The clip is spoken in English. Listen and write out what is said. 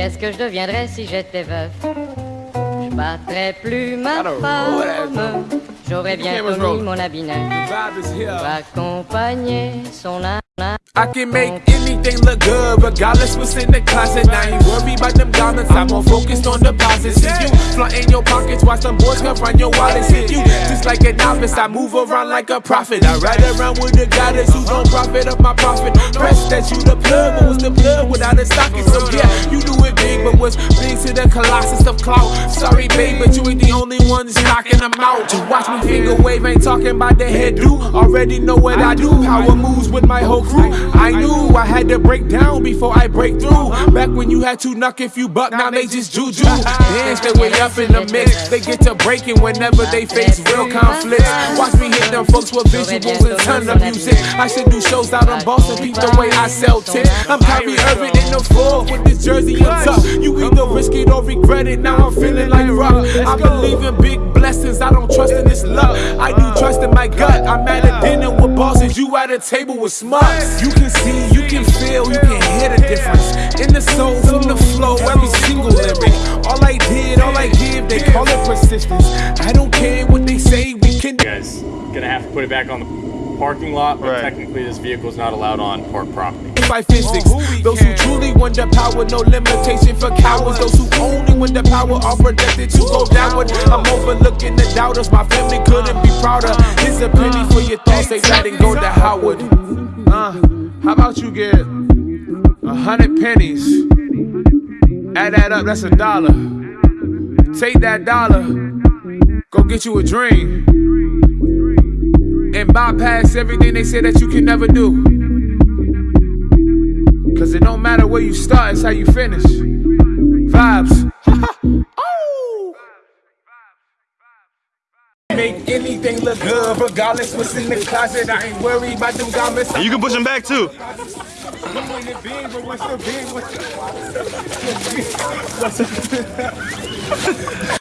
Qu'est-ce que je deviendrais si j'étais veuf? Je battrais plus ma femme. J'aurais bientôt mis mon habit neuf. Accompagner son âme. I can make anything look good, regardless what's in the closet. I ain't worried about them garments, I'm more focused on deposits. See you flaunting your pockets, watch them boys come run your wallets. Hit you just like a novice, I move around like a prophet. I ride around with the goddess who don't profit of my profit. Press that you the plug, but what's the plug without a socket? So yeah, you do it big, but what's to the colossus of clout? Sorry, babe, but you ain't the only one that's knocking them out. To watch me finger wave, ain't talking about the head do. Already know what I do, power moves with my whole crew. I knew I had to break down before I break through. Back when you had to knock if you buck, now they just juju. Dance their way up in the mix. They get to breaking whenever they face real conflicts. Watch me hit them folks with visuals and ton of music. I should do shows out on Boston, beat the way I sell tips. I'm Kyrie Irving in the floor with this jersey on top. You either regret it. Now I'm feeling like rock. I believe in big blessings. I don't trust in this luck. I do trust in my gut. I'm at a dinner with bosses. You at a table with smuts. You can see, you can feel, you can hear the difference. In the soul, from the flow, every single lyric. All I did, all I give, they call it persistence. I don't care what they say, we can. You guys gonna have to put it back on the parking lot, but Right. technically this vehicle is not allowed on park property. By physics, those who truly want the power, no limitation for cowards. Those who only want the power are projected to go downward. I'm overlooking the doubters, my family couldn't be prouder. Here's a penny for your thoughts, say that and go to Howard. Uh, how about you get a hundred pennies? Add that up, that's a dollar. Take that dollar, go get you a dream. And bypass everything they say that you can never do. Cause it don't matter where you start, it's how you finish. Vibes. Anything look good, regardless what's in the closet. I ain't worried about them garments. And you can push them back too.